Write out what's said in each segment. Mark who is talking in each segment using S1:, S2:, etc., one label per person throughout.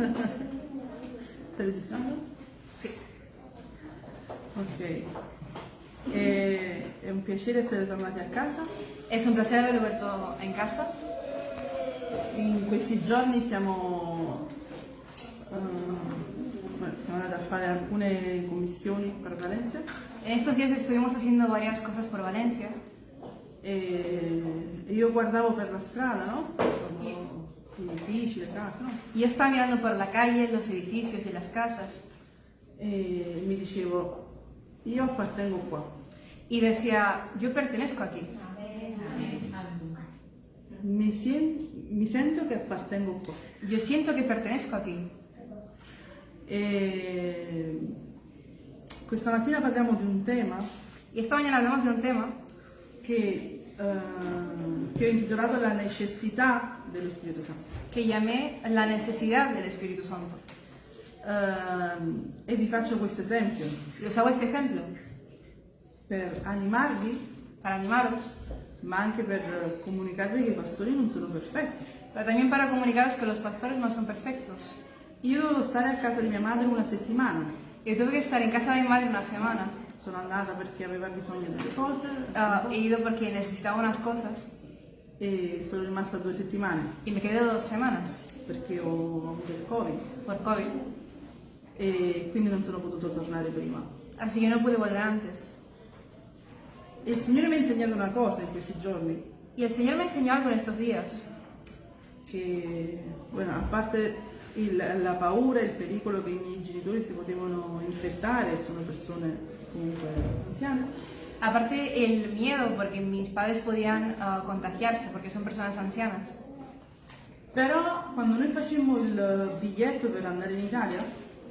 S1: Stai registrando?
S2: Sì.
S1: Ok. E- è un piacere essere tornati a casa.
S2: Es un placer haberlo vuelto en casa.
S1: In questi giorni siamo, bueno, siamo andati a fare alcune commissioni per Valencia
S2: En estos días estuvimos haciendo varias cosas por Valencia
S1: e io guardavo per la strada, no? Edifici, le case, no?
S2: yo estaba mirando por la calle, los edificios y las casas
S1: E mi dicevo, io appartengo qua.
S2: y decía, yo pertenezco aquí.
S1: Mi, sien- mi sento che appartengo qua.
S2: Yo siento que pertenezco aquí.
S1: E questa mattina parliamo di un tema
S2: Y esta mañana hablamos de un tema
S1: che, eh, che ho intitolato La necessità dello Spirito Santo.
S2: que llamé la necesidad del Espíritu Santo.
S1: Ehm, e vi faccio questo esempio
S2: Y os hago este ejemplo
S1: per animarvi,
S2: para animaros,
S1: ma anche per comunicarvi che i pastori non sono perfetti.
S2: pero también para comunicaros que los pastores no son perfectos.
S1: Io dovevo stare a casa di mia madre una settimana.
S2: Yo tuve que estar en casa de mi madre una semana.
S1: Sono andata perché aveva bisogno delle cose
S2: Ah, he ido porque necesitaba unas cosas
S1: e sono rimasta due settimane
S2: y me quedé dos semanas
S1: perché ho avuto il Covid
S2: por COVID.
S1: e quindi non sono potuto tornare prima.
S2: Así que no pude volver antes.
S1: E il Signore mi ha insegnato una cosa in questi giorni,
S2: Y el Señor me enseñó algo en estos días.
S1: che, bueno, a parte il- la paura e il pericolo che i miei genitori si potevano infettare, sono persone comunque anziane,
S2: Aparte el miedo porque mis padres podían ah, contagiarse porque son personas ancianas.
S1: però quando noi facemmo il biglietto per andare in Italia,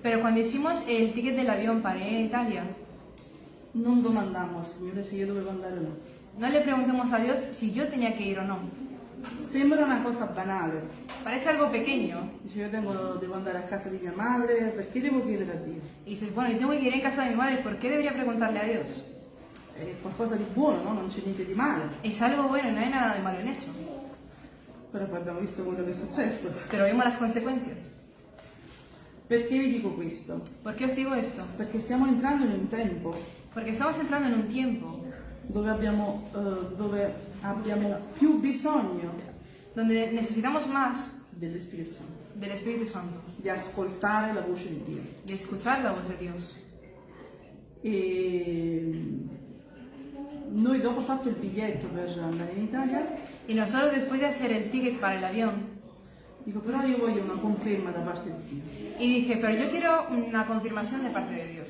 S2: Pero cuando hicimos el ticket del avión para ir a Italia,
S1: non domandammo al Signore se io dovevo andare o no.
S2: no le preguntemos a Dios si yo tenía que ir o no.
S1: Sembra una cosa banale,
S2: Parece algo pequeño.
S1: dice io tengo- devo andare a casa di mia madre, perché devo chiedere a Dio?
S2: Y dices, bueno, yo tengo que ir en casa de mi madre, ¿por qué debería preguntarle a Dios?
S1: È qualcosa di buono, no? Non c'è niente di male,
S2: Es algo bueno, no hay nada de malo en eso.
S1: però poi abbiamo visto quello che è successo.
S2: Pero vimos las consecuencias.
S1: Perché vi dico questo?
S2: ¿Por qué os digo esto?
S1: Perché stiamo entrando in un tempo
S2: Porque estamos entrando en un tiempo
S1: dove abbiamo, eh, dove abbiamo più bisogno
S2: donde necesitamos más
S1: dello Spirito Santo,
S2: del Espíritu Santo,
S1: di ascoltare la voce di Dio.
S2: de escuchar la voz de Dios.
S1: E noi dopo fatto il biglietto per andare in Italia,
S2: Y nosotros después de hacer el ticket para el avión,
S1: dico però io voglio una conferma da parte di Dio.
S2: y dije, pero yo quiero una confirmación de parte de Dios.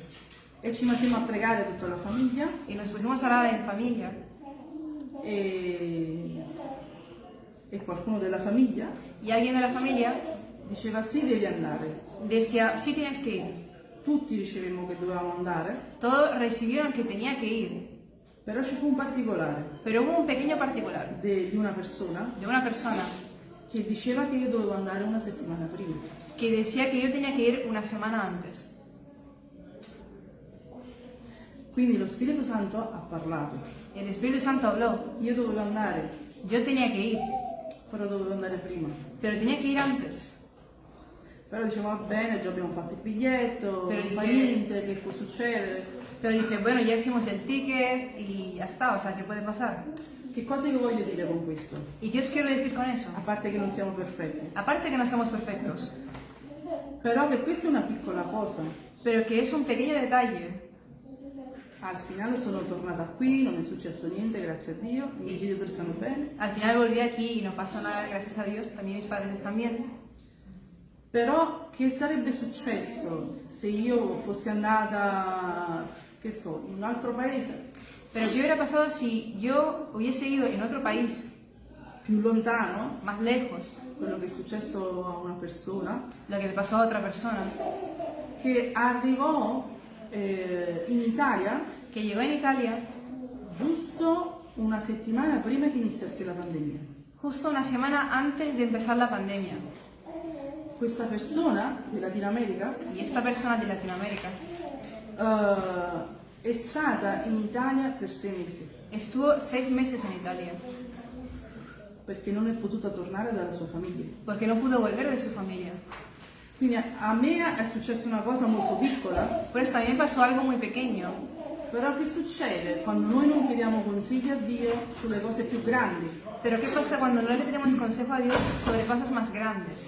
S1: E ci mettiamo a pregare tutta la famiglia
S2: Y nos pusimos a orar en familia.
S1: e, e qualcuno della famiglia
S2: Y alguien de la familia
S1: diceva sì devi andare.
S2: decía, sí tienes que ir.
S1: Tutti ricevemmo che dovevamo andare,
S2: Todos recibieron que tenía que ir.
S1: Però ci fu un particolare
S2: Pero hubo un pequeño particular
S1: de- di una persona
S2: de una persona
S1: che diceva che io dovevo andare una settimana prima.
S2: que decía que yo tenía que ir una semana antes.
S1: Quindi lo Spirito Santo ha parlato.
S2: El Espíritu Santo habló.
S1: Io dovevo andare,
S2: Yo tenía que ir,
S1: però dovevo andare prima.
S2: pero tenía que ir antes.
S1: Però dicevo va bene, già abbiamo fatto il biglietto,
S2: Però
S1: non fa niente, che può succedere.
S2: Pero dije, bueno, ya hicimos el ticket y ya está, o sea, ¿qué puede pasar?
S1: Che cosa io voglio dire con questo?
S2: ¿Y qué os quiero decir con eso?
S1: A parte che non siamo perfetti.
S2: Aparte que no somos perfectos,
S1: Però che questa è una piccola cosa.
S2: pero que es un pequeño detalle.
S1: Al finale sono tornata qui, non è successo niente, grazie a Dio, i miei genitori stanno bene.
S2: Al final volví aquí y no pasó nada, gracias a Dios, también mis padres están bien.
S1: Però che sarebbe successo se io fossi andata, che so, in un altro paese,
S2: Pero ¿qué hubiera pasado si yo hubiese ido en otro país,
S1: più lontano,
S2: más lejos,
S1: quello che è successo a una persona,
S2: lo que le pasó a otra persona,
S1: che arrivò eh, in Italia.
S2: Que llegó en Italia.
S1: Giusto una settimana prima che iniziasse la pandemia.
S2: justo una semana antes de empezar la pandemia?
S1: Questa persona di Latino America
S2: Y esta persona de Latinoamérica
S1: eh, è stata in Italia per sei mesi
S2: estuvo seis meses en Italia
S1: perché non è potuta tornare dalla sua famiglia.
S2: porque no pudo volver de su familia.
S1: Quindi a, a me è successa una cosa molto piccola,
S2: Por eso también pasó algo muy pequeño.
S1: però che succede quando noi non chiediamo consigli a Dio sulle cose più grandi?
S2: Pero ¿qué pasa cuando no le pedimos consejo a Dios sobre cosas más grandes?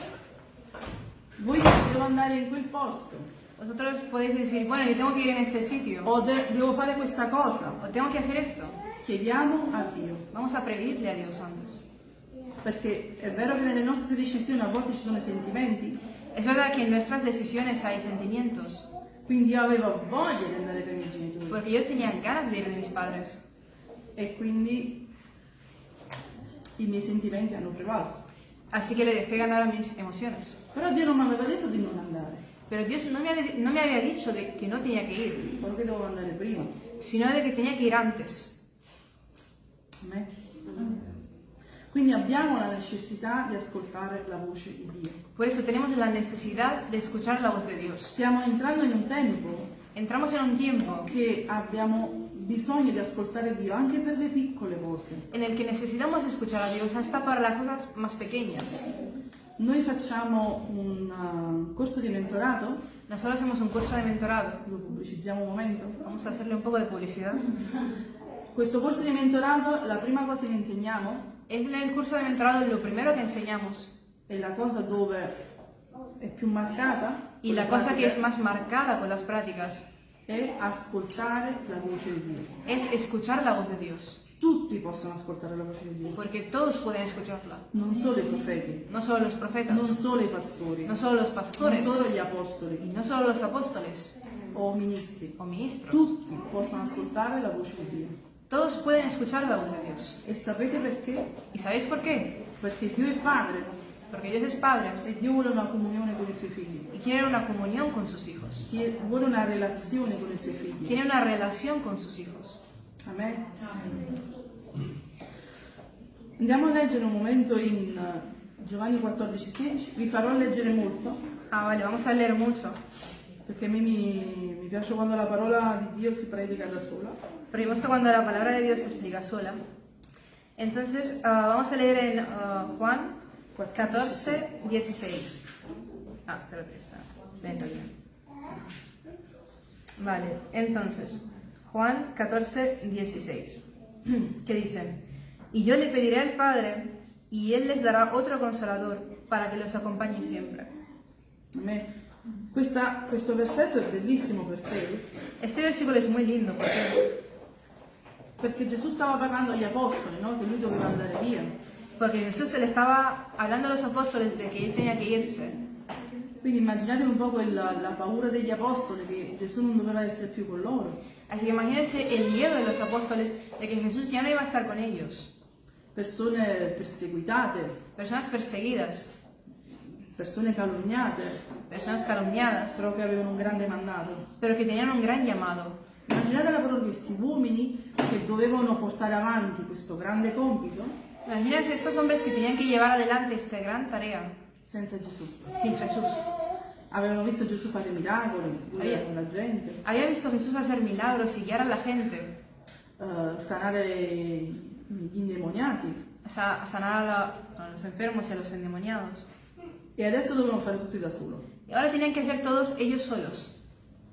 S1: Voi devo andare in quel posto,
S2: Vosotros podéis decir, bueno, yo tengo que ir en este sitio,
S1: o de- devo fare questa cosa.
S2: o tengo que hacer esto.
S1: Chiediamo a Dio,
S2: Vamos a pedirle a Dios antes.
S1: perché è vero che nelle nostre decisioni a volte ci sono i sentimenti,
S2: Es verdad que en nuestras decisiones hay sentimientos,
S1: quindi io avevo voglia di andare dai miei genitori
S2: porque yo tenía ganas de ir de mis padres
S1: e quindi i miei sentimenti hanno prevalso.
S2: así que le dejé ganar a mis emociones.
S1: Però Dio non mi aveva detto di non andare,
S2: Pero Dios no me, había, no me había dicho de que no tenía que ir,
S1: solo che dovevo andare prima.
S2: sino de que tenía que ir antes.
S1: Amen. Quindi abbiamo la necessità di ascoltare la voce di Dio.
S2: Por eso tenemos la necesidad de escuchar la voz de Dios.
S1: Stiamo entrando in un tempo
S2: Entramos en un tiempo
S1: che abbiamo bisogno di ascoltare Dio anche per le piccole cose.
S2: en el que necesitamos escuchar a Dios hasta para las cosas más pequeñas.
S1: Noi facciamo un uh, corso di mentorato,
S2: Nosotros hacemos un curso de mentorado.
S1: lo pubblicizziamo un momento.
S2: Vamos a hacerle un poco de publicidad.
S1: Questo corso di mentorato, la prima cosa che insegniamo
S2: Es en el curso de mentorado lo primero que enseñamos
S1: è la cosa dove è più marcata
S2: y
S1: con
S2: la
S1: le
S2: cosa que
S1: pratiche,
S2: es más marcada con las prácticas
S1: è ascoltare la voce di Dio.
S2: es escuchar la voz de Dios.
S1: Tutti possono ascoltare la voce di Dio,
S2: Porque todos pueden escucharla.
S1: non solo i profeti,
S2: No solo los profetas,
S1: non solo i pastori,
S2: no solo los
S1: non
S2: pastores
S1: solo gli
S2: y
S1: apostoli
S2: no solo los apóstoles
S1: o ministri.
S2: o ministros.
S1: Tutti possono ascoltare la voce di Dio.
S2: Todos pueden escuchar la voz de Dios.
S1: E sapete perché?
S2: ¿Y sabéis por qué?
S1: Perché Dio è Padre
S2: Porque Dios es Padre
S1: e Dio vuole una comunione con i suoi figli.
S2: y quiere una comunión con sus hijos.
S1: Chie- Vuole una relazione con i suoi figli.
S2: Quiere una relación con sus hijos.
S1: Amen. Andiamo a leggere un momento in eh, Giovanni 14,16. Vi farò leggere molto
S2: Ah, vale, vamos a leer mucho.
S1: perché a me mi, mi piace quando la parola di Dio si predica da sola.
S2: Pero me gusta cuando la palabra de Dios se explica sola. Entonces, ah, vamos a leer en ah, Juan 14, 16. Ah, espérate, está lento bien. Vale, entonces, Juan 14, 16. Que dice, y yo le pediré al Padre, y Él les dará otro consolador para que los acompañe siempre.
S1: Amen. Questa- questo versetto è bellissimo perché,
S2: Este versículo es muy lindo porque,
S1: perché Gesù stava parlando agli apostoli, no? che lui doveva andare via.
S2: porque Jesús le estaba hablando a los apóstoles de que Él tenía que irse.
S1: Quindi immaginatevi un po' quella, la paura degli apostoli che Gesù non doveva essere più con loro.
S2: Así que imagínense el miedo de los apóstoles de que Jesús ya no iba a estar con ellos.
S1: Persone perseguitate,
S2: Personas perseguidas,
S1: persone calunniate,
S2: personas calumniadas,
S1: però che avevano un grande mandato.
S2: pero que tenían un gran llamado.
S1: Immaginate la parola di questi uomini che dovevano portare avanti questo grande compito
S2: Imagínense estos hombres que tenían que llevar adelante esta gran tarea
S1: senza Gesù.
S2: sin Jesús.
S1: Avevano visto Gesù fare miracoli, guidare la gente,
S2: Había visto a Jesús hacer milagros y guiar a la gente,
S1: eh, sanare gli indemoniati
S2: o sea, a sanar a, la- a los enfermos y a los endemoniados.
S1: e adesso dovevano fare tutti da solo.
S2: Y ahora tenían que hacer todos ellos solos.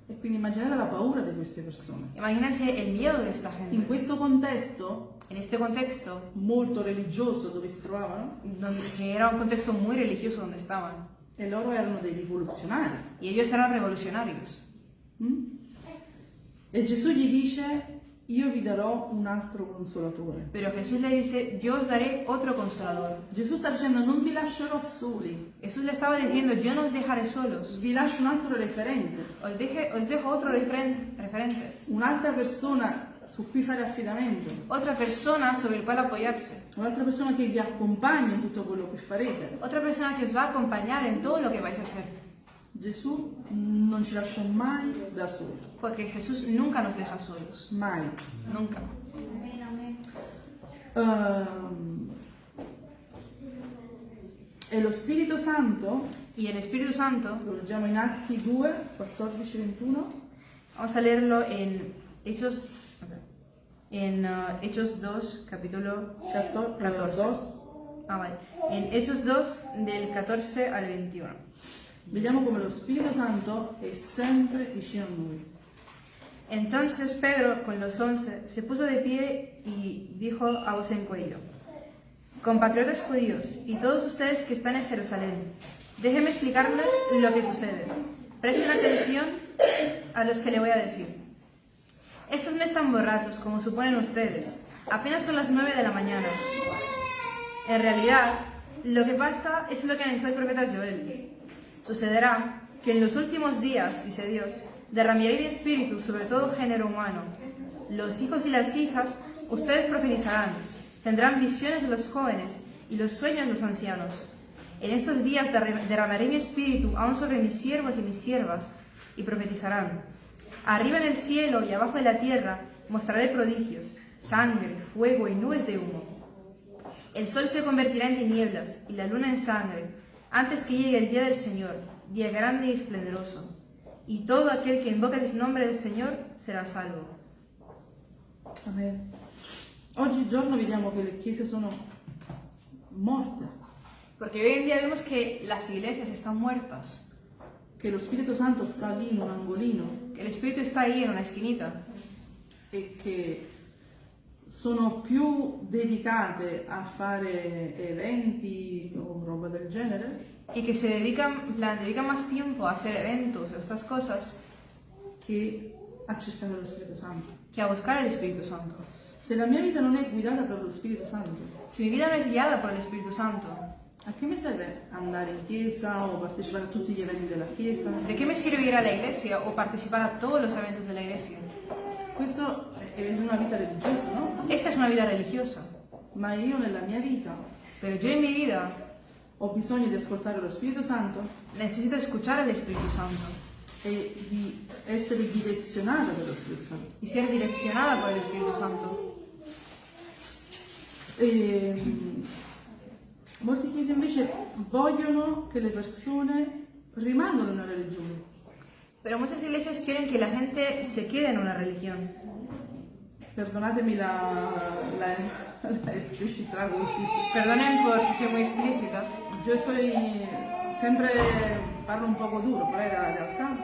S1: E quindi immaginate la paura di queste persone.
S2: Imagínense el miedo de esta
S1: In
S2: gente.
S1: questo contesto
S2: En este contexto,
S1: molto religioso dove si trovavano,
S2: era un contexto muy religioso donde estaban,
S1: e loro erano dei rivoluzionari.
S2: y ellos eran revolucionarios.
S1: Mm? E Gesù gli dice, io vi darò un altro consolatore.
S2: Pero Jesús le dice, yo os daré otro consolador.
S1: Gesù sta dicendo, non vi lascerò soli,
S2: Jesús le estaba diciendo, yo no os dejaré solos,
S1: vi lascio un altro referente,
S2: os, deje- os dejo otro referen- referente,
S1: un'altra persona su cui fare affidamento,
S2: otra persona sobre el cual apoyarse,
S1: un'altra persona che vi accompagna in tutto quello che farete.
S2: otra persona que os va a acompañar en todo lo que vais a hacer.
S1: Gesù non ci lascia mai da soli,
S2: Porque Jesús nunca nos deja solos,
S1: mai.
S2: nunca.
S1: Ehm, e lo Spirito Santo,
S2: Santo,
S1: lo leggiamo in Atti 2, 14-21,
S2: vamos a leerlo en Hechos, en uh, Hechos 2, capítulo
S1: 14,
S2: 14.
S1: 2,
S2: Ah, vale. En Hechos 2, del 14 al 21.
S1: vediamo come lo Spirito Santo è sempre vicino a noi.
S2: Entonces Pedro, con los once, se puso de pie y dijo a voz en cuello, Compatriotas judíos y todos ustedes que están en Jerusalén, déjenme explicarles lo que sucede. Presten atención a los que le voy a decir. Estos no están borrachos, como suponen ustedes. Apenas son las nueve de la mañana. En realidad, lo que pasa es lo que anunció el profeta Joel. Sucederá que en los últimos días, dice Dios, derramaré mi espíritu sobre todo género humano. Los hijos y las hijas, ustedes profetizarán, tendrán visiones los jóvenes y los sueños los ancianos. En estos días derra- derramaré mi espíritu aún sobre mis siervos y mis siervas, y profetizarán. Arriba en el cielo y abajo en la tierra mostraré prodigios, sangre, fuego y nubes de humo. El sol se convertirá en tinieblas y la luna en sangre, antes que llegue el día del Señor, día grande y esplendoroso. Y todo aquel que invoque el nombre del Señor será salvo.
S1: Amen. Oggigiorno vediamo che le chiese sono morte,
S2: Porque hoy en día vemos que las iglesias están muertas,
S1: che lo Spirito Santo sta lì in un angolino
S2: que el Espíritu está ahí en una esquinita
S1: e che sono più dedicate a fare eventi o roba del genere
S2: y que se dedican, plan, dedican más tiempo a hacer eventos o estas cosas
S1: che a cercare lo Spirito Santo.
S2: que a buscar el Espíritu Santo.
S1: Se la mia vita non è guidata per lo Spirito Santo,
S2: Si mi vida no es guiada por el Espíritu Santo,
S1: a che mi serve andare in chiesa o partecipare a tutti gli eventi della chiesa?
S2: ¿de qué me sirve ir a la iglesia o participar a todos los eventos de la iglesia?
S1: Questo è una vita religiosa, no?
S2: Esta es una vida religiosa,
S1: Ma io nella mia vita
S2: pero yo en mi vida
S1: ho bisogno di ascoltare lo Spirito Santo
S2: necesito escuchar al Espíritu Santo
S1: e di essere direzionata dallo Spirito Santo.
S2: y ser direccionada por el Espíritu Santo.
S1: E, molte chiese invece vogliono che le persone rimangano nella religione.
S2: Pero muchas iglesias quieren que la gente se quede en una religión.
S1: Perdonatemi la, la, la esplicità così.
S2: Perdonen por si soy muy explícita.
S1: Io soy sempre parlo un poco duro, però è la realtà.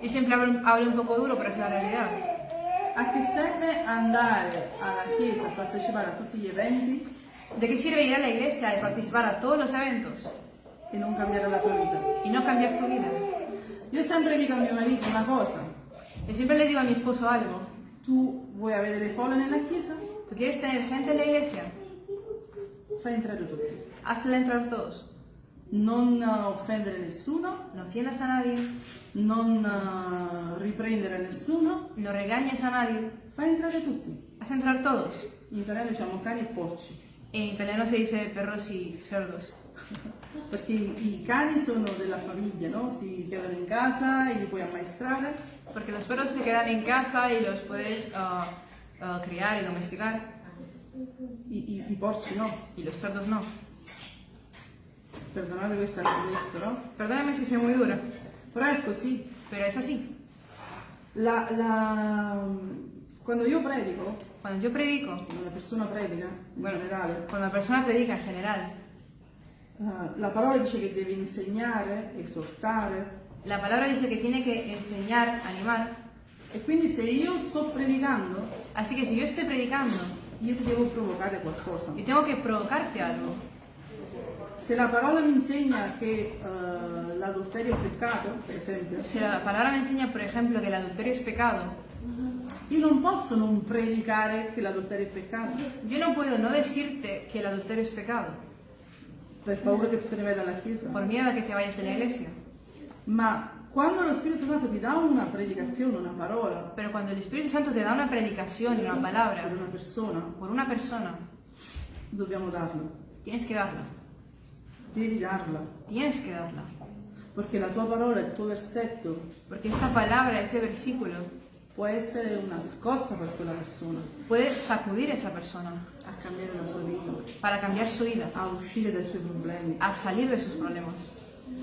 S2: Yo siempre hablo, hablo un poco duro, pero es la realidad.
S1: A che serve andare alla chiesa a partecipare a tutti gli eventi
S2: ¿De qué sirve ir a la iglesia y participar a todos los eventos
S1: e non cambiare la tua vita?
S2: y no cambiar tu vida?
S1: Io sempre dico a mio marito una cosa,
S2: Yo siempre le digo a mi esposo algo.
S1: tu vuoi avere le folle nella chiesa?
S2: ¿Tú quieres tener gente en la iglesia?
S1: Fai entrare tutti.
S2: Hazla entrar todos.
S1: Non offendere nessuno,
S2: No ofendas a nadie,
S1: non eh, riprendere nessuno,
S2: no regañes a nadie.
S1: fai entrare tutti.
S2: Haz entrar todos.
S1: In italiano diciamo cani e porci,
S2: En italiano se dice perros y cerdos.
S1: perché i, cani sono della famiglia, no? Si chiamano in casa e li puoi ammaestrare,
S2: Porque los perros se quedan en casa y los puedes ah, ah, criar y domesticar.
S1: i, i- i porci no.
S2: Y los cerdos no.
S1: Perdonate questa grandezza, no?
S2: Perdóname si soy muy dura,
S1: Però è così.
S2: pero es así.
S1: La- la- quando io predico,
S2: Cuando yo predico,
S1: quando una persona predica in
S2: Bueno.
S1: generale,
S2: cuando una persona predica en general,
S1: eh, la parola dice che deve insegnare, esortare,
S2: la palabra dice que tiene que enseñar, animar.
S1: e quindi se io sto predicando,
S2: Así que si yo estoy predicando,
S1: io ti devo provocare qualcosa.
S2: yo tengo que provocarte algo.
S1: Se la parola mi insegna che eh, l'adulterio è peccato, per esempio,
S2: Si la palabra me enseña, por ejemplo, que el adulterio es pecado,
S1: io non posso non predicare che l'adulterio è peccato,
S2: yo no puedo no decirte que el adulterio es pecado,
S1: per paura che tu te ne vai dalla chiesa.
S2: por miedo a que te vayas de la iglesia.
S1: Ma quando lo Spirito Santo ti dà una predicazione, una parola
S2: Pero cuando el Espíritu Santo te da una predicación una palabra
S1: per una persona,
S2: por una persona,
S1: dobbiamo darla.
S2: tienes que darla.
S1: Devi darla.
S2: Tienes que darla.
S1: Perché la tua parola, il tuo versetto,
S2: Porque esta palabra, ese versículo,
S1: può essere una scossa per quella persona
S2: puede sacudir a esa persona
S1: a cambiare la sua vita,
S2: para cambiar su vida,
S1: a uscire dai suoi problemi.
S2: a salir de sus problemas.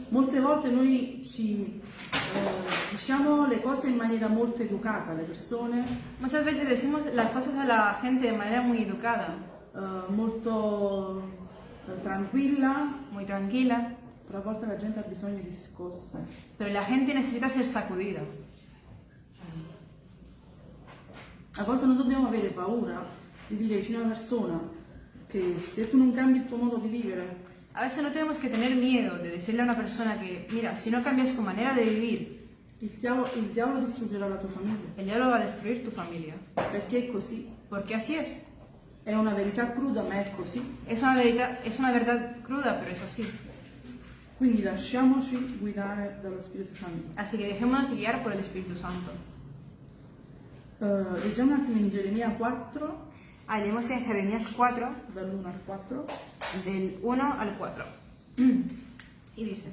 S1: Molte volte noi ci eh, diciamo le cose in maniera molto educata alle persone,
S2: Muchas veces decimos las cosas a la gente de manera muy educada,
S1: eh, molto eh, tranquilla,
S2: muy tranquila,
S1: però a volte la gente ha bisogno di scosse.
S2: Pero la gente necesita ser sacudida.
S1: A volte non dobbiamo avere paura di dire vicino a una persona che se tu non cambi il tuo modo di vivere,
S2: A veces no tenemos que tener miedo de decirle a una persona que, mira, si no cambias tu manera de vivir,
S1: il diavolo, il diavolo distruggerà la tua famiglia.
S2: el diablo va a destruir tu familia.
S1: Perché è così.
S2: Porque así es.
S1: È una verità cruda, ma è così.
S2: Es una, verità- es una verdad cruda, pero es así.
S1: Quindi lasciamoci guidare dallo Spirito Santo.
S2: Así que dejémonos guiar por el Espíritu Santo.
S1: Eh, leggiamo un attimo in Geremia 4,
S2: Ah, leemos en Jeremías 4,
S1: dall'1 al 4.
S2: del 1 al 4. Y dice,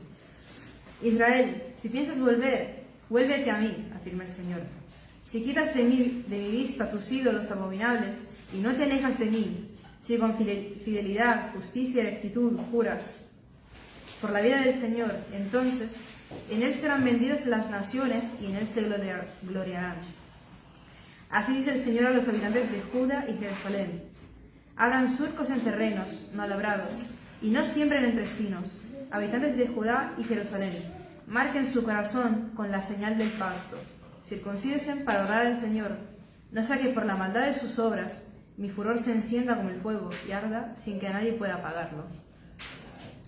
S2: Israel, si piensas volver, vuélvete a mí, afirma el Señor. Si quitas de mí, de mi vista tus ídolos abominables y no te alejas de mí, si con fidel- fidelidad, justicia y rectitud juras por la vida del Señor, entonces en él serán vendidas las naciones y en él se gloria- gloriarán. Así dice el Señor a los habitantes de Judá y Jerusalén. Abran surcos en terrenos no labrados y no siembren entre espinos. Habitantes de Judá y Jerusalén, marquen su corazón con la señal del pacto. Circuncídense para orar al Señor. No sea que por la maldad de sus obras mi furor se encienda como el fuego y arda sin que nadie pueda apagarlo.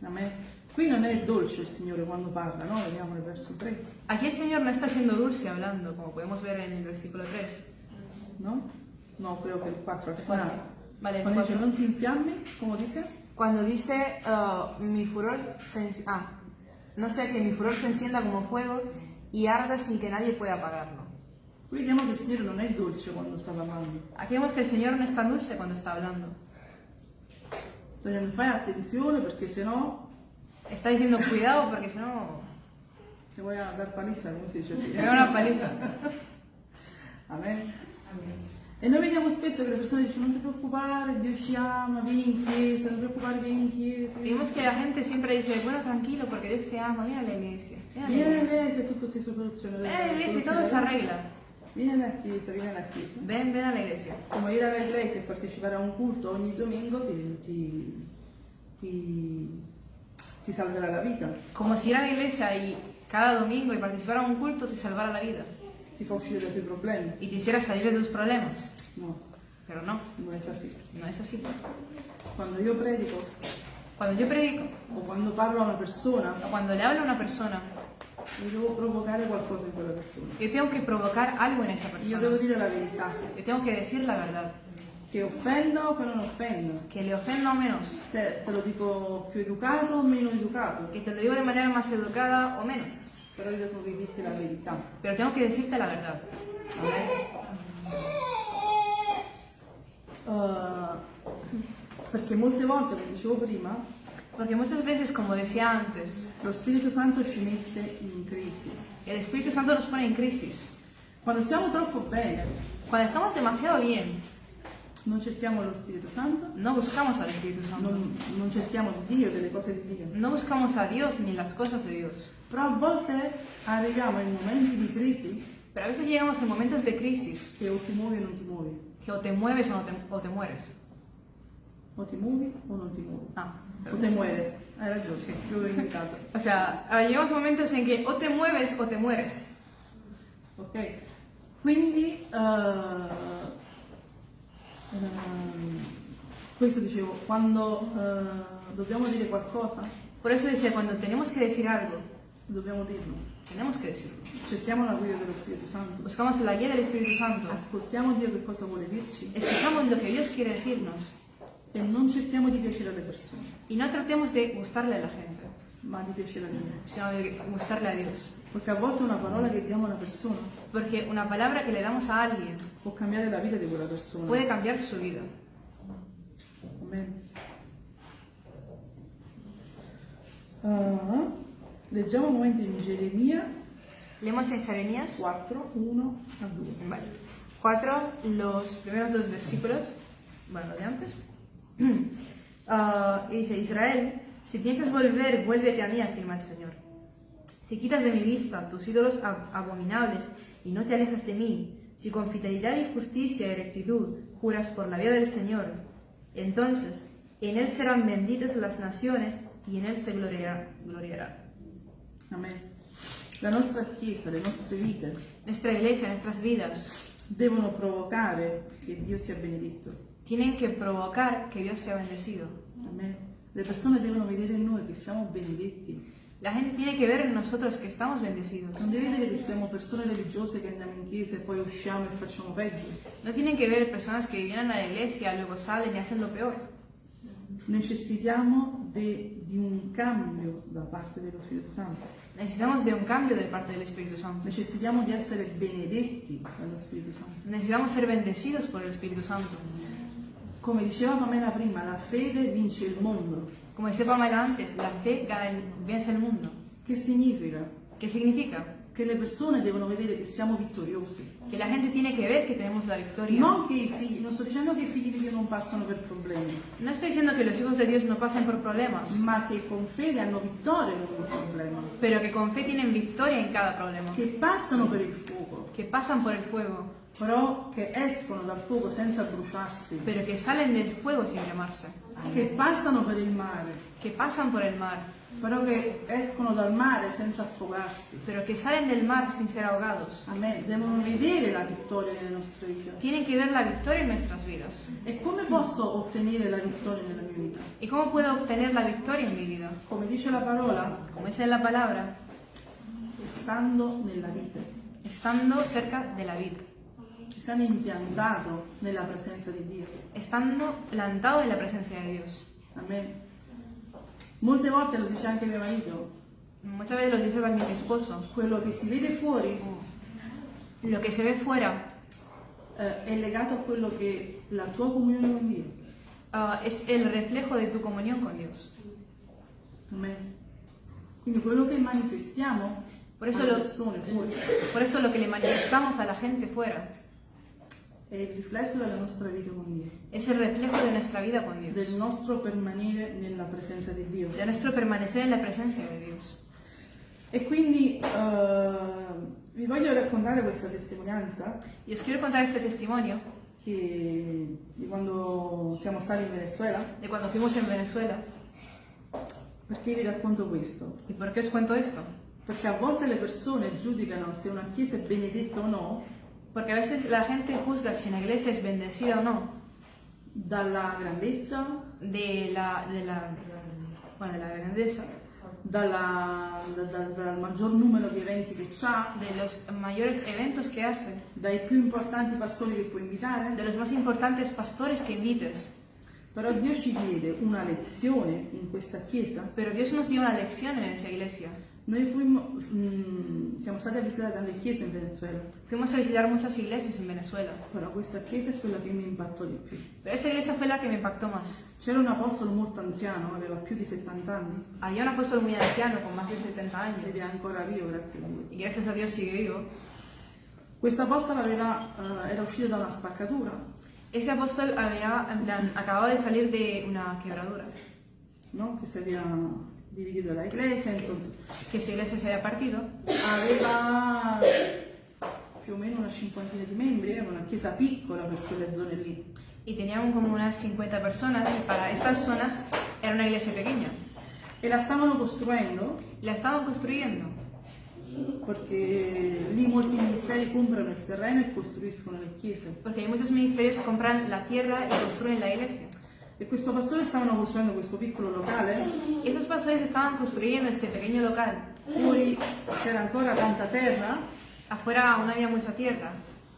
S1: Amen. Qui non è dolce il Signore quando parla, no? Vediamo nel verso 3,
S2: Aquí el Señor no está siendo dulce hablando, como podemos ver en el versículo 3.
S1: No? No, creo che il 4 al finale.
S2: Vale, el
S1: Quando dice non si come dice?
S2: Cuando dice uh, mi furor se ah, no sea que mi furor se encienda como fuego y arda sin que nadie pueda apagarlo.
S1: Qui vediamo che il Signore non è dolce quando sta parlando.
S2: Aquí vemos que el Señor no está dulce cuando está hablando.
S1: Sta dicendo fai attenzione perché sennò
S2: Está diciendo cuidado porque si no
S1: ti vuoi dar paliza, come si dice?
S2: me da una paliza.
S1: Amen. E noi vediamo spesso che le persone dicono non ti preoccupare, Dio ci ama, vieni in chiesa, non ti preoccupare, vieni in chiesa.
S2: Vemos que la gente siempre dice, bueno, tranquilo porque Dios te ama, ven a la iglesia.
S1: Vieni alla
S2: iglesia,
S1: e tutto si soluziona.
S2: ven a la iglesia y todo se arregla.
S1: Vieni alla chiesa, vieni alla chiesa.
S2: Ven, ven a la iglesia.
S1: Come ir alla iglesia e partecipare a un culto ogni domingo ti, ti, ti, ti salverà la vita,
S2: Como si ir a la iglesia y cada domingo y participar a un culto te salvara la vida
S1: ti fa uscire dai tuoi problemi.
S2: y te hiciera salir de tus problemas.
S1: No,
S2: Pero no,
S1: non è così.
S2: no es así.
S1: Quando io predico
S2: Cuando yo predico
S1: o quando parlo a una persona,
S2: o cuando le hablo a una persona,
S1: io devo provocare qualcosa in quella persona.
S2: yo tengo que provocar algo en esa persona.
S1: devo dire la verità,
S2: Yo tengo que decir la verdad.
S1: che offenda o che non offenda.
S2: Que le ofenda o menos.
S1: Te, te lo dico più educato o meno educato,
S2: Que te lo digo de manera más educada o menos.
S1: Però io devo dirti la verità.
S2: Pero tengo que decirte la verdad.
S1: Uh, perché molte volte, come dicevo prima,
S2: Porque muchas veces, como decía antes,
S1: lo Spirito Santo ci mette in crisi.
S2: el Espíritu Santo nos pone en crisis.
S1: Quando stiamo troppo bene,
S2: Cuando estamos demasiado bien,
S1: non cerchiamo lo Spirito Santo,
S2: no buscamos al Espíritu Santo.
S1: non, non cerchiamo Dio, delle cose di Dio.
S2: No buscamos a Dios ni las cosas de Dios.
S1: Però a volte arriviamo in momenti di crisi
S2: Pero a veces llegamos en momentos de crisis
S1: che o ti muovi o non ti muovi,
S2: que o te mueves o, no te, o te mueres.
S1: o ti muovi o non ti muovi.
S2: Ah,
S1: O te mueres, hai ragione, sì, l'ho inventato.
S2: O sea, ah, llegamos a momentos en que o te mueves o te mueres.
S1: Ok? Quindi, eh, ehm, questo dicevo, quando eh, dobbiamo dire qualcosa,
S2: Por eso dice, cuando tenemos que decir algo,
S1: dobbiamo dirlo.
S2: que decirlo.
S1: Cerchiamo la guida dello Spirito Santo.
S2: Buscamos la guía del Espíritu Santo.
S1: Ascoltiamo Dio che cosa vuole dirci
S2: Escuchamos lo que Dios quiere decirnos.
S1: e non cerchiamo di piacere alle persone,
S2: Y no tratemos de gustarle a la gente,
S1: ma di piacere a Dio.
S2: sino de gustarle a Dios.
S1: Perché a volte una parola che diamo a una persona
S2: Porque una palabra que le damos a alguien
S1: può cambiare la vita di quella persona.
S2: puede cambiar su vida.
S1: Amen. Ah, leggiamo un momento in Geremia
S2: Leemos en Jeremías
S1: 4, 1 a 2.
S2: Vale. 4, los primeros dos versículos, bueno, de antes. Y dice, Israel, si piensas volver, vuélvete a mí, afirma el Señor. Si quitas de mi vista tus ídolos ab- abominables y no te alejas de mí, si con fidelidad y justicia y rectitud juras por la vida del Señor, entonces en él serán benditas las naciones y en Él se gloriará. gloriará.
S1: Amen. La nostra Chiesa, le nostre vite
S2: Nuestra iglesia, nuestras vidas,
S1: devono provocare che Dio sia benedetto.
S2: tienen que provocar que Dios sea bendecido.
S1: Amen. Le persone devono vedere in noi che siamo benedetti.
S2: La gente tiene que ver en nosotros que estamos bendecidos.
S1: Non deve vedere che siamo persone religiose che andiamo in chiesa e poi usciamo e facciamo peggio.
S2: No tienen que ver personas que vienen a la iglesia, luego salen y hacen lo peor.
S1: Necessitiamo de- di un cambio da parte dello Spirito Santo.
S2: Necesitamos de un cambio de parte del Espíritu Santo.
S1: Necessitiamo di essere benedetti dallo Spirito Santo.
S2: Necesitamos ser bendecidos por el Espíritu Santo.
S1: Come diceva Pamela prima, la fede vince il mondo.
S2: Como decía Pamela antes, la fe gana el- vence el mundo.
S1: Che significa?
S2: ¿Qué significa?
S1: Che le persone devono vedere che siamo vittoriosi.
S2: Que la gente tiene que ver que tenemos la victoria.
S1: Non che i figli, non sto dicendo che i figli di Dio non passano per problemi,
S2: No estoy diciendo que los hijos de Dios no pasen por problemas,
S1: ma che con fede hanno vittoria in ogni problema,
S2: pero que con fe tienen victoria en cada problema.
S1: che passano per il fuoco,
S2: Que pasan por el fuego,
S1: però che escono dal fuoco senza bruciarsi,
S2: pero que salen del fuego sin quemarse.
S1: che passano per il mare,
S2: Que pasan por el mar,
S1: però che escono dal mare senza affogarsi.
S2: pero que salen del mar sin ser ahogados.
S1: Amen. Devono vedere la vittoria nelle nostre vite.
S2: Tienen que ver la victoria en nuestras vidas.
S1: E come posso ottenere la vittoria nella mia vita?
S2: ¿Y cómo puedo obtener la victoria en mi vida?
S1: Come dice la parola,
S2: Como dice la palabra,
S1: stando nella vite,
S2: estando cerca de la vida,
S1: stando impiantato nella presenza di Dio.
S2: estando plantado en la presencia de Dios.
S1: Amen. Molte volte lo dice anche mio marito,
S2: Muchas veces lo dice también mi esposo.
S1: quello che si vede fuori
S2: Lo que se ve fuera
S1: eh, è legato a quello che la tua comunione con Dio.
S2: ah, es el reflejo de tu comunión con Dios.
S1: Amen. Quindi quello che manifestiamo
S2: Por eso, lo,
S1: fuori
S2: por eso lo que le manifestamos a la gente fuera
S1: è il riflesso della nostra vita con Dio,
S2: es el reflejo de nuestra vida con
S1: del
S2: Dios,
S1: nostro permanere nella presenza di Dio.
S2: de nuestro permanecer en la presencia de Dios.
S1: E quindi eh, vi voglio raccontare questa testimonianza
S2: Y os quiero contar este testimonio
S1: che, di quando siamo stati in Venezuela.
S2: de cuando fuimos en Venezuela.
S1: Perché vi racconto questo?
S2: ¿Y por qué os cuento esto?
S1: Perché a volte le persone giudicano se una chiesa è benedetta o no
S2: Porque a veces la gente juzga si una iglesia es bendecida o no
S1: dalla grandezza,
S2: de la, de la, bueno, de la grandeza,
S1: dalla- da- da- dal maggior numero di eventi che ha,
S2: de los mayores eventos que hace,
S1: dai più importanti pastori che può invitare.
S2: de los más importantes pastores que invites.
S1: Però Dio ci diede una lezione in questa chiesa.
S2: Pero Dios nos dio una lección en esa iglesia.
S1: Noi fuimmo, mm, siamo stati a visitare tante chiese in Venezuela,
S2: Fuimos a visitar muchas iglesias en Venezuela,
S1: però questa chiesa è quella che mi impattò di più.
S2: pero esa iglesia fue la que me impactó más.
S1: C'era un apostolo molto anziano, aveva più di 70 anni,
S2: Había un apóstol muy anciano, con más de 70 años,
S1: ed è ancora vivo, grazie a Dio.
S2: y gracias a Dios sigue vivo.
S1: Questo apostolo eh, era uscito da una spaccatura,
S2: Ese apóstol había, en plan, acababa de salir de una quebradura,
S1: no? che si era diviso la iglesia, insomma,
S2: que su iglesia se había partido,
S1: aveva più o meno una cinquantina di membri, era una chiesa piccola per quelle zone lì.
S2: y tenían como unas 50 personas, y para estas zonas era una iglesia pequeña.
S1: E la stavano costruendo
S2: La estaban construyendo,
S1: perché lì molti ministeri comprano il terreno e costruiscono le chiese.
S2: porque hay muchos ministerios que compran la tierra y construyen la iglesia.
S1: E questo pastore stavano costruendo questo piccolo locale,
S2: esos pastores estaban construyendo este pequeño local.
S1: fuori c'era ancora tanta terra?
S2: Afuera aún había mucha tierra.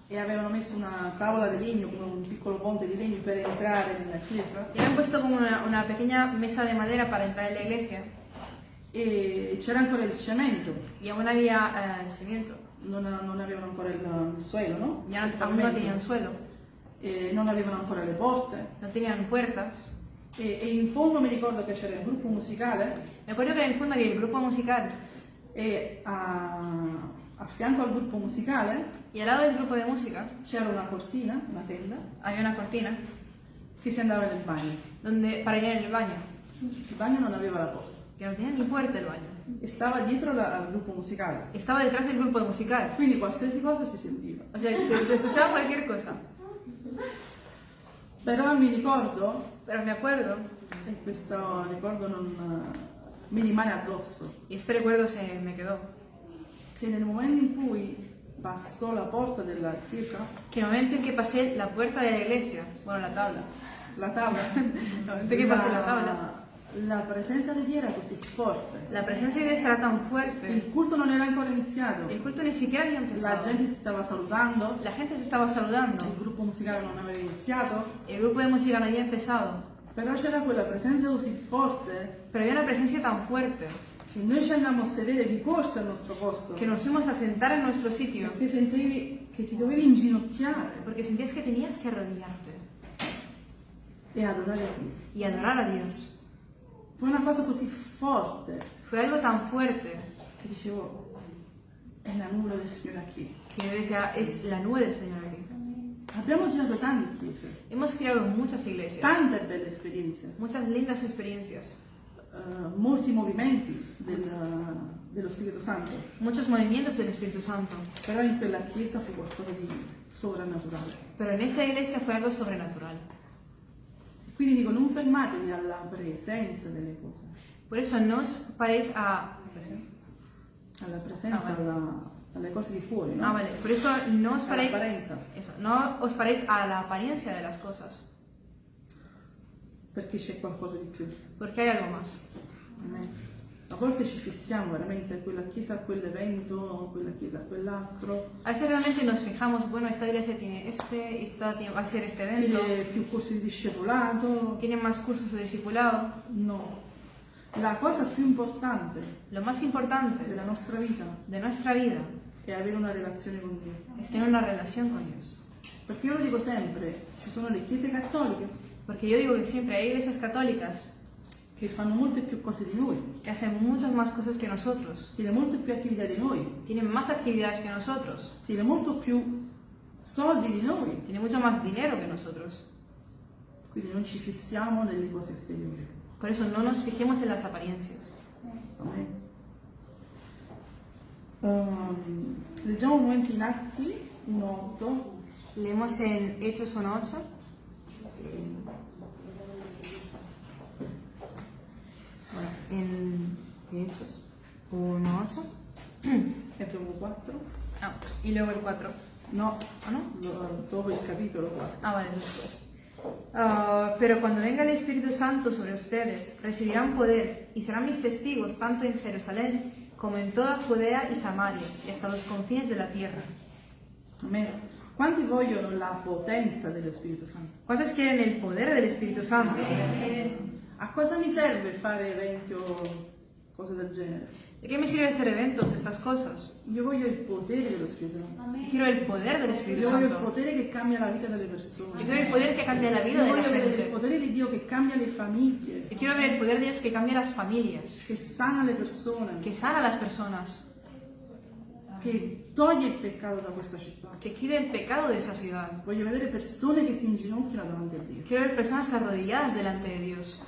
S1: E avevano messo una tavola di legno, come un piccolo ponte di legno per entrare nella chiesa?
S2: Y habían puesto como una, una pequeña mesa de madera para entrar en la iglesia.
S1: E c'era ancora il cemento,
S2: y aún había eh, el cimiento.
S1: non, non avevano ancora il, il suelo, no?
S2: Ya aún no tenían suelo,
S1: E non avevano ancora le porte.
S2: no tenían puertas.
S1: E, e in fondo mi ricordo che c'era il gruppo musicale
S2: Me acuerdo que en el fondo había el grupo musical
S1: e a, a fianco al gruppo musicale
S2: y al lado del grupo de música
S1: c'era una cortina, una tenda,
S2: había una cortina
S1: che si andava nel bagno.
S2: donde, para ir en el baño,
S1: Il bagno non aveva la porta
S2: que no tenía ni puerta el baño.
S1: e stava dietro la- al gruppo musicale.
S2: Estaba detrás del grupo de musical.
S1: Quindi qualsiasi cosa si sentiva.
S2: O sea, se, se escuchaba cualquier cosa.
S1: Però mi ricordo,
S2: Pero me acuerdo,
S1: e questo ricordo non, mi rimane addosso.
S2: Y este recuerdo se me quedó.
S1: Che nel momento in cui passò la porta della chiesa,
S2: Que el momento en que pasé la puerta de la iglesia, bueno, la tabla,
S1: la tavola,
S2: el momento en que pasé la tabla,
S1: la presenza di Dio era così forte.
S2: la presencia de Dios era tan fuerte.
S1: Il culto non era ancora iniziato.
S2: El culto ni siquiera había
S1: La
S2: empezado.
S1: gente si stava salutando,
S2: La gente se estaba saludando.
S1: il gruppo musicale non aveva iniziato,
S2: El grupo de música no había empezado.
S1: però c'era quella presenza così forte
S2: Pero había una presencia tan fuerte
S1: che noi ci andammo a sedere di corsa al nostro posto,
S2: que nos fuimos a sentar en nuestro sitio
S1: perché sentivi che ti dovevi inginocchiare
S2: porque sentías que tenías que arrodillarte
S1: e adorare Dio.
S2: y adorar a Dios.
S1: Fu una cosa così forte
S2: Fue algo tan fuerte
S1: che dicevo, è la nuvola del Signore qui.
S2: que yo decía, es la nube del Señor aquí.
S1: Abbiamo girato tante chiese,
S2: Hemos creado muchas iglesias,
S1: tante belle esperienze,
S2: muchas lindas experiencias,
S1: eh, molti movimenti del- dello Spirito Santo,
S2: muchos movimientos del Espíritu Santo.
S1: però in quella chiesa fu qualcosa di sovrannaturale.
S2: Pero en esa iglesia fue algo sobrenatural.
S1: Quindi dico, non fermatevi alla presenza delle cose,
S2: Por eso no os paréis a...
S1: alla presenza,
S2: Ah, vale.
S1: alla- alle cose di fuori, no?
S2: Ah, vale. Por eso no os paréis... Eso, no os paréis a la apariencia de las cosas,
S1: perché c'è qualcosa di più.
S2: porque hay algo más.
S1: Amen. A volte ci fissiamo veramente a quella chiesa, a quell'evento, a quella chiesa, a quell'altro,
S2: A veces realmente nos fijamos, bueno, esta iglesia tiene este, esta va a ser este evento,
S1: tiene più corsi di discepolato.
S2: tiene más cursos de discipulado.
S1: No. La cosa più importante
S2: Lo más importante
S1: della nostra vita
S2: de nuestra vida
S1: è avere una relazione con Dio.
S2: es tener una relación con Dios.
S1: Perché io lo dico sempre, ci sono le chiese cattoliche
S2: Porque yo digo que siempre hay iglesias católicas
S1: che fanno molte più cose di noi,
S2: que hacen muchas más cosas que nosotros,
S1: tiene molte più attività di noi,
S2: tienen más actividades que nosotros,
S1: tiene molto più soldi di noi,
S2: tienen mucho más dinero que nosotros.
S1: quindi non ci fissiamo nelle cose esteriori.
S2: Por eso no nos fijemos en las apariencias.
S1: Amen. Ehm, leggiamo un momento in Atti 1.8.
S2: Leemos en Hechos 1.8. 1.8.
S1: e dopo 4.
S2: Ah, y luego el 4.
S1: No,
S2: ¿O no?
S1: lo- dopo il capitolo 4.
S2: Ah, vale, después. Ah, pero cuando venga el Espíritu Santo sobre ustedes, recibirán poder y serán mis testigos tanto en Jerusalén como en toda Judea y Samaria y hasta los confines de la tierra.
S1: Amen. Quanti vogliono la potenza dello Spirito Santo?
S2: ¿Cuántos quieren el poder del Espíritu Santo?
S1: A cosa mi serve fare eventi o cose del genere?
S2: ¿De qué me sirve hacer eventos, estas cosas?
S1: Io voglio il potere dello Spirito Santo.
S2: Yo quiero el poder del Espíritu
S1: Io voglio il
S2: Santo.
S1: potere che cambia la vita delle persone.
S2: Yo quiero el poder que cambia la vida
S1: Io
S2: de la
S1: voglio vedere il
S2: gente.
S1: potere di Dio che cambia le famiglie,
S2: Yo quiero ver el poder de Dios que cambia las familias,
S1: che sana le persone,
S2: que sana a las personas,
S1: che toglie il peccato da questa città.
S2: que quite el pecado de esa ciudad.
S1: Voglio vedere persone che si inginocchiano davanti a Dio.
S2: Quiero ver personas arrodilladas delante de Dios.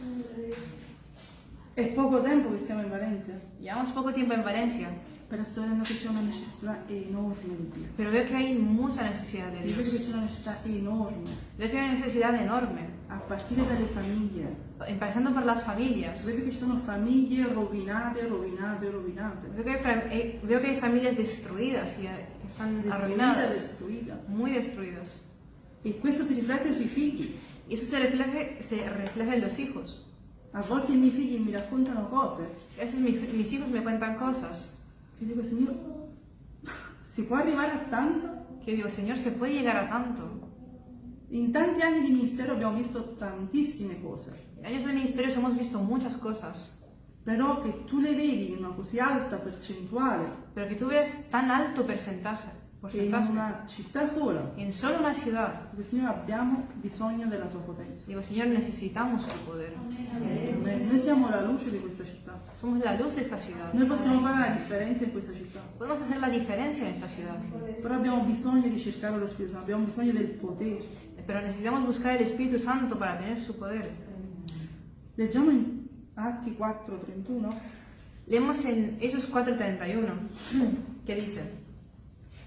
S1: È poco tempo che siamo in Valencia,
S2: Llevamos poco tiempo en Valencia,
S1: però sto vedendo che c'è una necessità enorme di Dio.
S2: pero veo que hay mucha necesidad de
S1: Io vedo che
S2: Dios.
S1: c'è una necessità enorme,
S2: Veo que hay una necesidad enorme,
S1: a partire dalle famiglie.
S2: empezando por las familias.
S1: Vedo che ci sono famiglie rovinate, rovinate, rovinate.
S2: Veo que hay, eh, veo que hay familias destruidas y eh, que están
S1: Destruita,
S2: arruinadas,
S1: destruita.
S2: muy destruidas.
S1: E questo si riflette sui figli.
S2: Y eso se refleja, se refleja en los hijos.
S1: A volte i miei figli mi raccontano cose
S2: mi- mis hijos me cuentan cosas.
S1: Che dico, Signore, si può arrivare a tanto?
S2: que yo digo, Señor, ¿se puede llegar a tanto?
S1: In tanti anni di ministero abbiamo visto tantissime cose,
S2: En años de ministerios hemos visto muchas cosas,
S1: però che tu le vedi in una così alta percentuale
S2: pero que tú ves tan alto porcentaje, porcentaje
S1: una città sola,
S2: en solo una ciudad.
S1: dico, Signore, abbiamo bisogno della tua potenza.
S2: Digo, Señor, necesitamos tu poder.
S1: Noi siamo la luce di questa città.
S2: Somos la luz de esta ciudad.
S1: Noi possiamo fare la differenza in questa città,
S2: Podemos hacer la diferencia en esta ciudad,
S1: però abbiamo bisogno di cercare lo Spirito Santo, abbiamo bisogno del potere.
S2: pero necesitamos buscar el Espíritu Santo para tener su poder.
S1: Leggiamo in Atti 4:31.
S2: Leemos en Hechos 4:31, que dice,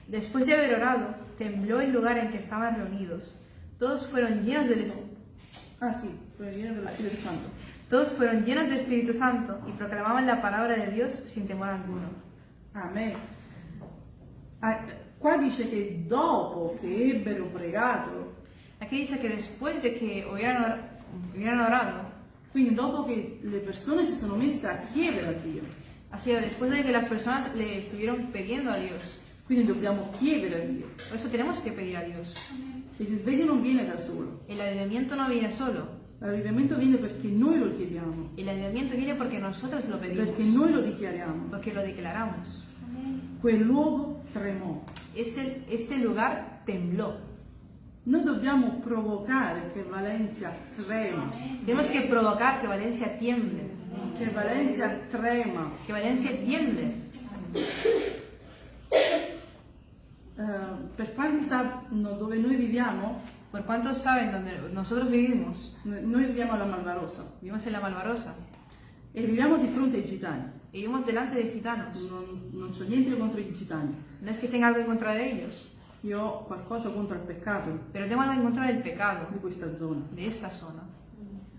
S2: Después de haber orado, tembló el lugar en que estaban reunidos. Todos fueron llenos del Espíritu.
S1: Ah sì, preghiera dello Spirito Santo.
S2: Todos fueron llenos de Espíritu Santo y proclamaban la palabra de Dios sin temor alguno.
S1: Amen. Ah, Qua dice che dopo che ebbero pregato,
S2: Aquí dice que después de que hubieran, hubieran orado,
S1: quindi dopo che le persone si sono messe a chiedere a Dio,
S2: sido después de que las personas le estuvieron pidiendo a Dios.
S1: Quindi dobbiamo chiedere a Dio.
S2: Por eso tenemos que pedir a Dios.
S1: Il risveglio non viene da solo,
S2: El avivamiento no viene solo,
S1: l'avvivamento viene perché noi lo chiediamo,
S2: el avivamiento viene porque nosotros lo pedimos,
S1: perché noi lo dichiariamo.
S2: porque lo declaramos.
S1: Quel luogo tremò.
S2: Ese- este lugar tembló.
S1: Noi dobbiamo provocare che Valencia trema,
S2: Tenemos que provocar que Valencia tiemble,
S1: che Valencia trema.
S2: que Valencia tiemble.
S1: Eh, per quanti sanno dove noi viviamo,
S2: Por cuántos saben donde nosotros vivimos,
S1: noi viviamo alla Malvarosa
S2: vivimos en la Malvarosa,
S1: e viviamo di fronte ai gitani.
S2: y vivimos delante de gitanos.
S1: Non, non c'ho niente contro i gitani.
S2: No es que tenga algo en contra de ellos,
S1: Io ho qualcosa contro il peccato
S2: pero tengo algo en contra del pecado
S1: di questa zona.
S2: de esta zona.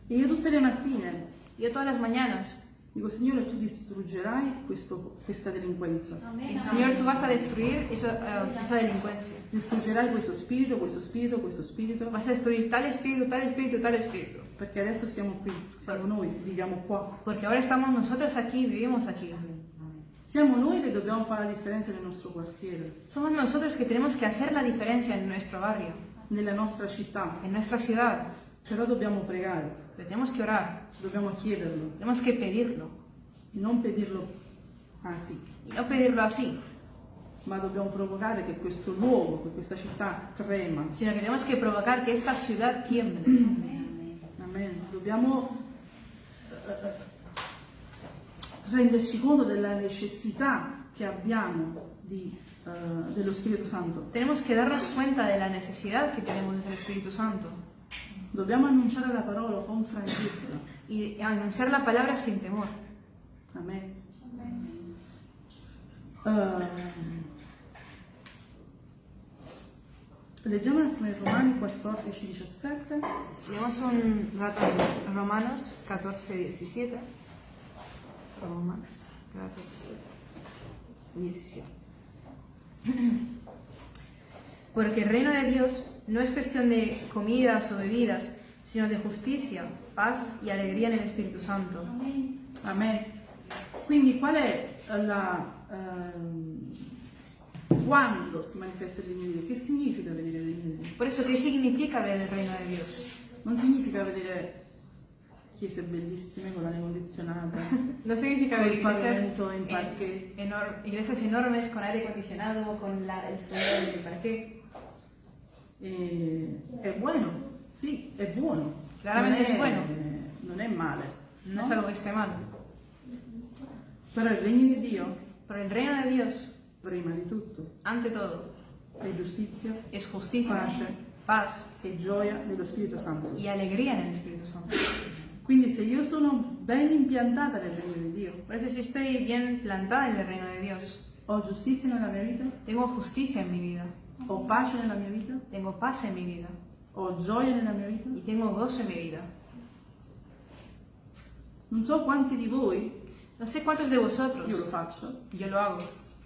S1: E io tutte le mattine
S2: Yo todas las mañanas
S1: dico, Signore, tu distruggerai questo- questa delinquenza.
S2: digo, Señor, tú vas a destruir eso, eh, esa delincuencia.
S1: Distruggerai questo spirito, questo spirito, questo spirito.
S2: Vas a destruir tal espíritu, tal espíritu, tal espíritu.
S1: Perché adesso stiamo qui, siamo noi, viviamo qua.
S2: Porque ahora estamos nosotros aquí, vivimos aquí.
S1: Siamo noi che dobbiamo fare la differenza nel nostro quartiere,
S2: Somos nosotros que tenemos que hacer la diferencia en nuestro barrio,
S1: nella nostra città.
S2: en nuestra ciudad.
S1: Però dobbiamo pregare,
S2: tenemos que orar,
S1: dobbiamo chiederlo
S2: tenemos que pedirlo.
S1: e non pedirlo così,
S2: Y no pedirlo así,
S1: ma dobbiamo provocare che questo luogo, che questa città trema.
S2: sino que tenemos que provocar que esta ciudad tiemble.
S1: Amen. Dobbiamo eh, renderci conto della necessità che abbiamo di, eh, dello Spirito Santo.
S2: Tenemos que darnos cuenta de la necesidad que tenemos del Espíritu Santo
S1: Dobbiamo annunciare la parola con franchezza.
S2: y anunciar la palabra sin temor.
S1: Amen. Eh, leggiamo un attimo in Romani 14, 17.
S2: Tenemos un rato en Romanos 14, 17. Romanos 14, 17. Porque el reino de Dios no es cuestión de comidas o bebidas, sino de justicia, paz y alegría en el Espíritu Santo.
S1: Amen. Quindi qual è la... ehm, quando si manifesta il regno di Dio? Che significa vedere il regno di Dio?
S2: Por eso, ¿qué significa ver el reino de Dios?
S1: Non significa vedere chiese bellissime con l'aria condizionata,
S2: No significa ver iglesias,
S1: en
S2: en- iglesias enormes con aire acondicionado, con la- el suelo del parquet.
S1: E è buono, sì, è buono.
S2: Chiaramente è buono.
S1: Non è male.
S2: No
S1: no?
S2: es algo que esté mal.
S1: Però il regno di Dio,
S2: Pero el reino de Dios,
S1: prima di tutto,
S2: ante todo,
S1: è giustizia
S2: es justicia,
S1: Pace.
S2: paz
S1: e gioia nello Spirito Santo.
S2: y alegría en el Espíritu Santo.
S1: Quindi se io sono ben impiantata nel regno di Dio,
S2: Por eso si estoy bien plantada en el reino de Dios,
S1: ho giustizia nella mia vita,
S2: tengo justicia en mi vida,
S1: ho pace nella mia vita,
S2: tengo paz en mi vida
S1: ho gioia nella mia vita.
S2: y tengo gozo en mi vida.
S1: Non so quanti di voi,
S2: No sé cuántos de vosotros,
S1: io lo faccio,
S2: yo lo hago,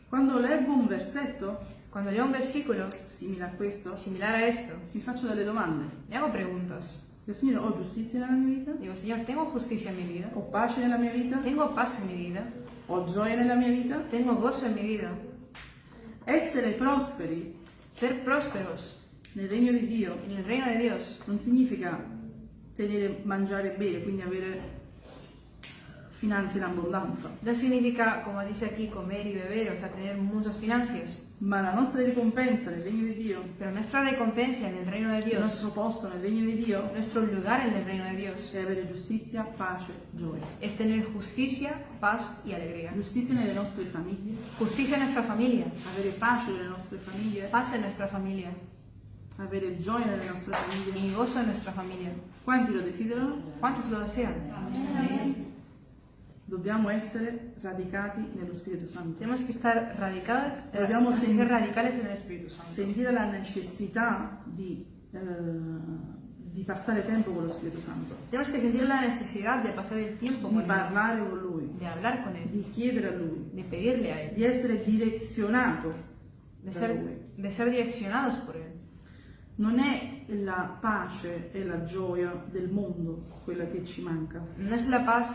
S1: quando leggo un versetto
S2: cuando leo un versículo
S1: simile a questo,
S2: similar a esto,
S1: mi faccio delle domande.
S2: me hago preguntas.
S1: Dico, Signore, ho giustizia nella mia vita?
S2: Digo, Señor, tengo justicia en mi vida,
S1: Ho pace nella mia vita?
S2: tengo paz en mi vida,
S1: Ho gioia nella mia vita?
S2: tengo gozo en mi vida.
S1: Essere prosperi
S2: Ser prósperos.
S1: Nel regno di Dio.
S2: En el reino de Dios.
S1: Non significa tenere, mangiare e bere, quindi avere finanze in abbondanza,
S2: no significa, como dice aquí, comer y beber, o sea, tener muchas finanzas,
S1: ma la nostra ricompensa nel regno di Dio,
S2: pero nuestra recompensa en el reino de
S1: il
S2: Dios,
S1: nostro posto nel regno di Dio
S2: nuestro lugar en el reino de Dios,
S1: è avere giustizia, pace, gioia.
S2: es tener justicia, paz y alegría.
S1: Giustizia nelle nostre famiglie,
S2: Justicia en nuestra familia,
S1: avere pace nelle nostre famiglie,
S2: paz en nuestra familia
S1: avere gioia nelle nostre famiglie.
S2: y gozo en nuestra familia.
S1: Quanti lo desiderano?
S2: ¿Cuántos lo desean?
S1: Dobbiamo essere radicati nello Spirito Santo.
S2: Tenemos que estar radicados,
S1: Dobbiamo
S2: ser radicales en el Espíritu Santo.
S1: Sentire la necessità di, eh, di passare tempo con lo Spirito Santo,
S2: Tenemos que sentir la necesidad de pasar el tiempo
S1: di
S2: con Él,
S1: parlare con Lui,
S2: de hablar con Él,
S1: di chiedere a Lui,
S2: de pedirle a Él,
S1: di essere direzionato
S2: de ser,
S1: Lui.
S2: de ser direccionados por Él.
S1: Non è la pace e la gioia del mondo quella che ci manca,
S2: No es la paz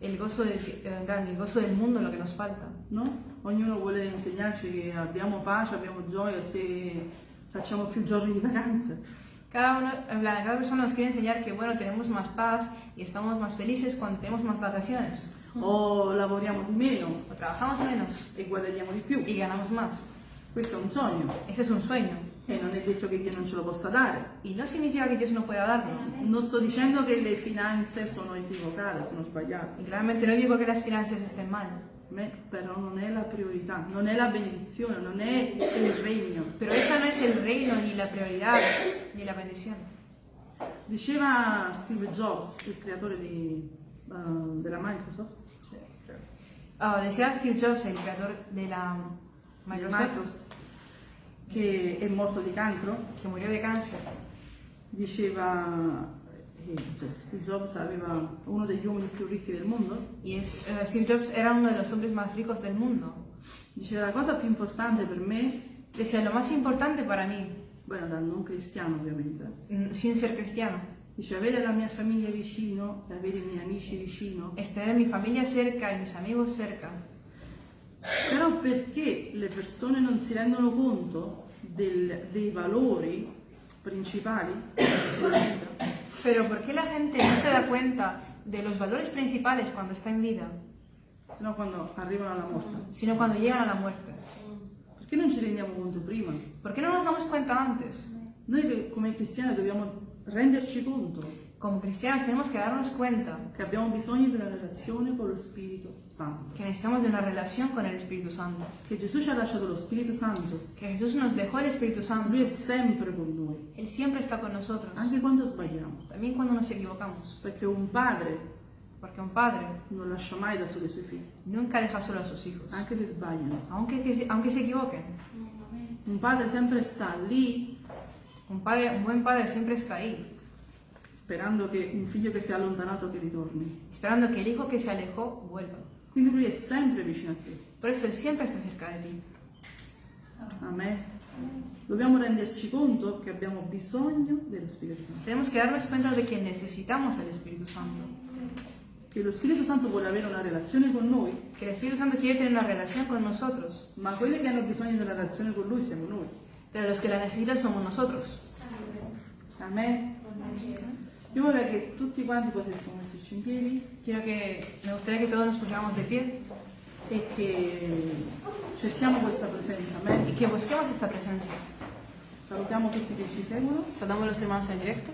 S2: el gozo, del, eh, gozo del mundo lo que nos falta.
S1: no? Ognuno vuole insegnarci che abbiamo pace, abbiamo gioia se facciamo più giorni di vacanze.
S2: Cada, uno, cada persona nos quiere enseñar que bueno, tenemos más paz y estamos más felices cuando tenemos más vacaciones.
S1: O lavoriamo di meno
S2: O trabajamos menos
S1: e guadagniamo di più.
S2: y ganamos más.
S1: Questo è un sogno
S2: Ese es un sueño.
S1: E non è detto che Dio non ce lo possa dare.
S2: Y no significa que Dios no pueda darlo.
S1: Non sto dicendo che le finanze sono equivocate, sono sbagliate.
S2: Y claramente no digo que las finanzas estén mal.
S1: Me però non è la priorità, non è la benedizione, non è il regno.
S2: Pero esa no es el reino, ni la prioridad, ni la bendición.
S1: Diceva Steve Jobs, il creatore di, eh, della Microsoft,
S2: Ah, decía Steve Jobs, el creador de la Microsoft,
S1: Microsoft, che è morto di cancro,
S2: que murió de cáncer.
S1: diceva, eh, cioè, Steve Jobs aveva uno degli uomini più ricchi del mondo,
S2: Y es, eh, Steve Jobs era uno de los hombres más ricos del mundo.
S1: diceva la cosa più importante per me,
S2: Decía, lo más importante para mí,
S1: bueno, da non cristiano ovviamente,
S2: mm, sin ser cristiano,
S1: dice avere la mia famiglia vicino e avere i miei amici vicino,
S2: es tener mi familia cerca y mis amigos cerca.
S1: Però perché le persone non si rendono conto del- dei valori principali della vita?
S2: Pero ¿por qué la gente no se da cuenta de los valores principales cuando está en vida,
S1: Se no quando arrivano alla morte.
S2: sino cuando llegan a la muerte?
S1: Perché non ci rendiamo conto prima?
S2: ¿Por qué no nos damos cuenta antes?
S1: Noi come cristiani dobbiamo renderci conto
S2: Como cristianos tenemos que darnos cuenta
S1: che abbiamo bisogno di una relazione con lo Spirito Santo.
S2: que necesitamos de una relación con el Espíritu Santo.
S1: Che Gesù ci ha lasciato lo Spirito Santo.
S2: Que Jesús nos dejó el Espíritu Santo.
S1: Lui è sempre con noi,
S2: Él siempre está con nosotros,
S1: anche quando sbagliamo.
S2: también cuando nos equivocamos.
S1: Perché un padre
S2: Porque un padre
S1: non lascia mai da soli i suoi figli,
S2: nunca deja solo a sus hijos,
S1: anche se sbagliano.
S2: aunque, que se- aunque se equivoquen.
S1: Un padre sempre sta lì
S2: Un, padre, un buen padre siempre está ahí,
S1: sperando che un figlio che si è allontanato che ritorni.
S2: esperando que el hijo que se alejó vuelva.
S1: Quindi lui è sempre vicino a te.
S2: Por eso Él siempre está cerca de ti.
S1: Amen. Dobbiamo renderci conto che abbiamo bisogno dello Spirito Santo.
S2: Tenemos que darnos cuenta de que necesitamos al Espíritu Santo.
S1: Che lo Spirito Santo vuole avere una relazione con noi,
S2: Que el Espíritu Santo quiere tener una relación con nosotros,
S1: ma quelli che hanno bisogno della relazione con lui siamo noi.
S2: pero los que la necesitan somos nosotros.
S1: Amen. Io vorrei che tutti quanti potessimo metterci in piedi
S2: Quiero que, me gustaría que todos nos pusiéramos de pie
S1: e che cerchiamo questa presenza. Amen.
S2: y que busquemos esta presencia.
S1: Salutiamo tutti che ci seguono.
S2: Saludamos a los hermanos en directo.